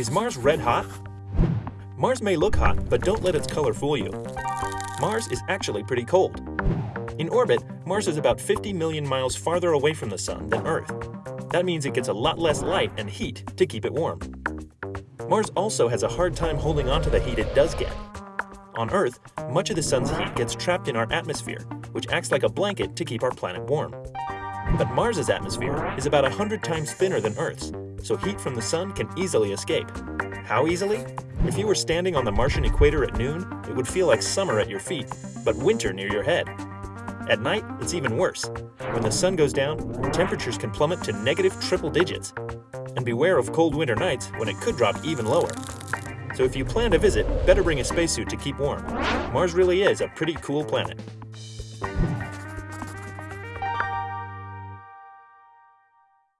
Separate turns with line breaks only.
Is Mars red hot? Mars may look hot, but don't let its color fool you. Mars is actually pretty cold. In orbit, Mars is about 50 million miles farther away from the Sun than Earth. That means it gets a lot less light and heat to keep it warm. Mars also has a hard time holding onto the heat it does get. On Earth, much of the Sun's heat gets trapped in our atmosphere, which acts like a blanket to keep our planet warm. But Mars's atmosphere is about 100 times thinner than Earth's, so heat from the Sun can easily escape. How easily? If you were standing on the Martian equator at noon, it would feel like summer at your feet, but winter near your head. At night, it's even worse. When the sun goes down, temperatures can plummet to negative triple digits. And beware of cold winter nights when it could drop even lower. So if you plan to visit, better bring a spacesuit to keep warm. Mars really is a pretty cool planet.